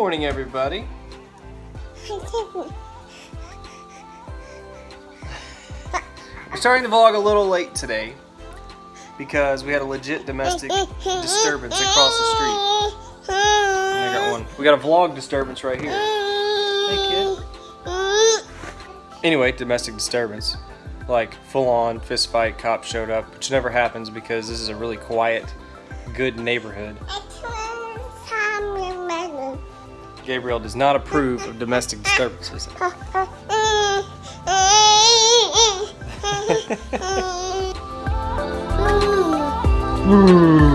morning, everybody. We're starting the vlog a little late today because we had a legit domestic disturbance across the street. I got one. We got a vlog disturbance right here. Anyway, domestic disturbance. Like full on fist fight, showed up, which never happens because this is a really quiet, good neighborhood. Gabriel does not approve of domestic disturbances. Mm. Mm.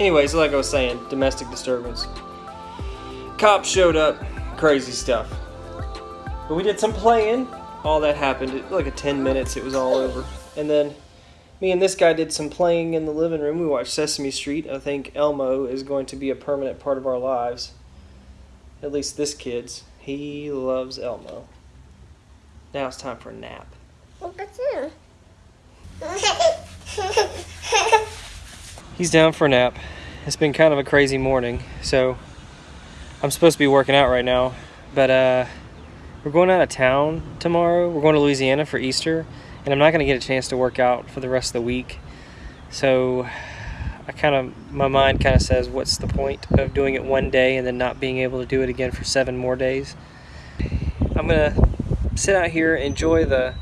Anyways, like I was saying, domestic disturbance. Cops showed up, crazy stuff. But we did some playing. All that happened like a 10 minutes, it was all over. And then me and this guy did some playing in the living room. We watched Sesame Street. I think Elmo is going to be a permanent part of our lives. At least this kid's. He loves Elmo. Now it's time for a nap. He's down for a nap. It's been kind of a crazy morning, so I'm supposed to be working out right now, but uh, we're going out of town tomorrow. We're going to Louisiana for Easter, and I'm not going to get a chance to work out for the rest of the week. So I kind of, my mind kind of says, what's the point of doing it one day and then not being able to do it again for seven more days? I'm going to sit out here, enjoy the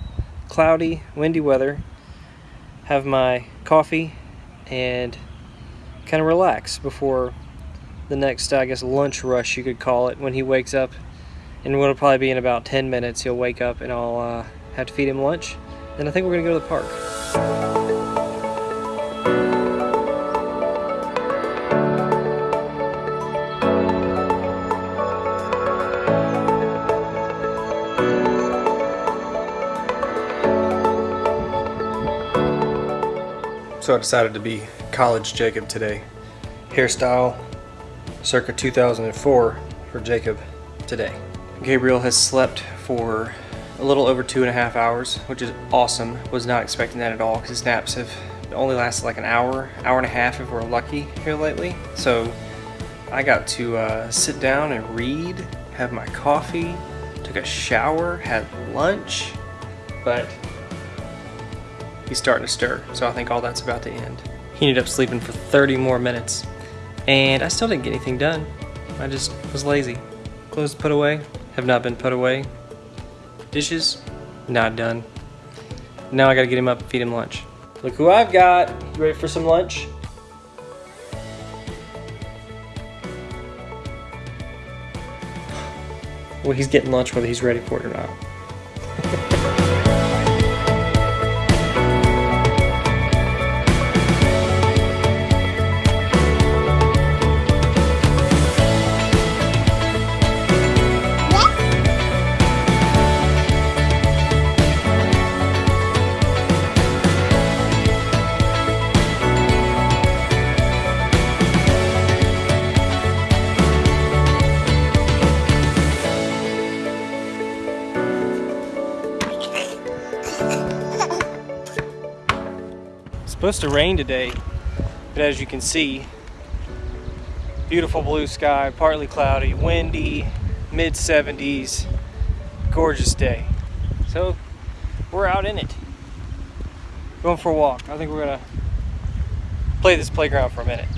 cloudy, windy weather, have my coffee, and kind of relax before the next, I guess, lunch rush you could call it when he wakes up. And it'll probably be in about 10 minutes. He'll wake up and I'll uh, have to feed him lunch. Then I think we're going to go to the park. So I decided to be college Jacob today. Hairstyle circa 2004 for Jacob today. Gabriel has slept for a little over two and a half hours, which is awesome. Was not expecting that at all because his naps have only lasted like an hour, hour and a half if we're lucky here lately. So I got to uh, sit down and read, have my coffee, took a shower, had lunch, but he's starting to stir, so I think all that's about to end. He ended up sleeping for 30 more minutes, and I still didn't get anything done. I just was lazy. Clothes put away, have not been put away. Dishes, not done. Now I gotta get him up feed him lunch. Look who I've got. You ready for some lunch? Well, he's getting lunch whether he's ready for it or not. Supposed to rain today, but as you can see, beautiful blue sky, partly cloudy, windy, mid 70s, gorgeous day. So we're out in it, going for a walk. I think we're gonna play this playground for a minute.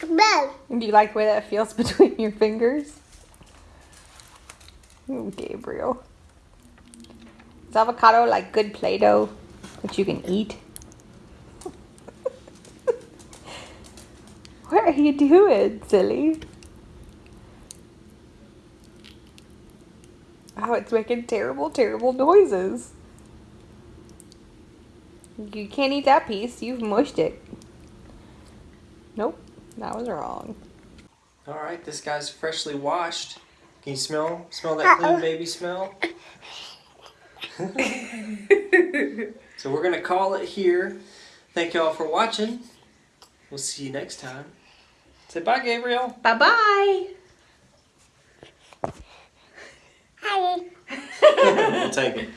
Do you like the way that feels between your fingers? Ooh, Gabriel. Is avocado like good Play-Doh that you can eat? what are you doing, silly? Oh, it's making terrible, terrible noises. You can't eat that piece. You've mushed it. Nope, that was wrong. All right, this guy's freshly washed. Can you smell smell that clean baby smell? so we're gonna call it here. Thank y'all for watching. We'll see you next time. Say bye, Gabriel. Bye bye. Hi. we'll take it.